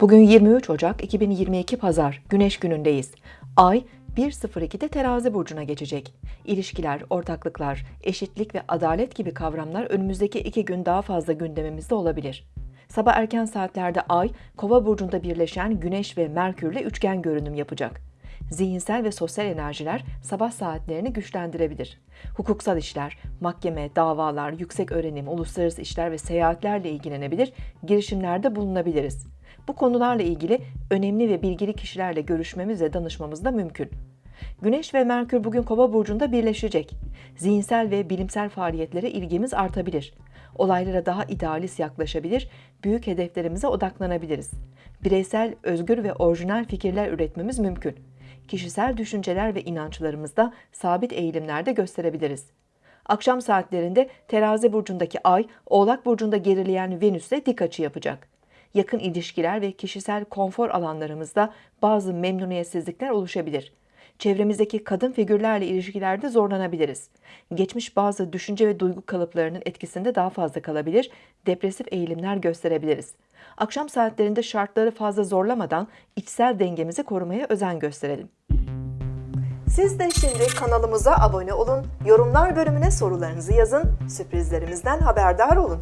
Bugün 23 Ocak 2022 Pazar, Güneş günündeyiz. Ay 1.02'de terazi burcuna geçecek. İlişkiler, ortaklıklar, eşitlik ve adalet gibi kavramlar önümüzdeki iki gün daha fazla gündemimizde olabilir. Sabah erken saatlerde Ay, Kova burcunda birleşen Güneş ve Merkürle üçgen görünüm yapacak. Zihinsel ve sosyal enerjiler sabah saatlerini güçlendirebilir. Hukuksal işler, mahkeme, davalar, yüksek öğrenim, uluslararası işler ve seyahatlerle ilgilenebilir, girişimlerde bulunabiliriz. Bu konularla ilgili önemli ve bilgili kişilerle görüşmemiz ve danışmamız da mümkün. Güneş ve Merkür bugün Kova burcunda birleşecek. Zihinsel ve bilimsel faaliyetlere ilgimiz artabilir. Olaylara daha idealist yaklaşabilir, büyük hedeflerimize odaklanabiliriz. Bireysel, özgür ve orijinal fikirler üretmemiz mümkün. Kişisel düşünceler ve inançlarımızda sabit eğilimlerde gösterebiliriz. Akşam saatlerinde Terazi burcundaki Ay, Oğlak burcunda gerileyen Venüs'le dik açı yapacak. Yakın ilişkiler ve kişisel konfor alanlarımızda bazı memnuniyetsizlikler oluşabilir. Çevremizdeki kadın figürlerle ilişkilerde zorlanabiliriz. Geçmiş bazı düşünce ve duygu kalıplarının etkisinde daha fazla kalabilir, depresif eğilimler gösterebiliriz. Akşam saatlerinde şartları fazla zorlamadan içsel dengemizi korumaya özen gösterelim. Siz de şimdi kanalımıza abone olun, yorumlar bölümüne sorularınızı yazın, sürprizlerimizden haberdar olun.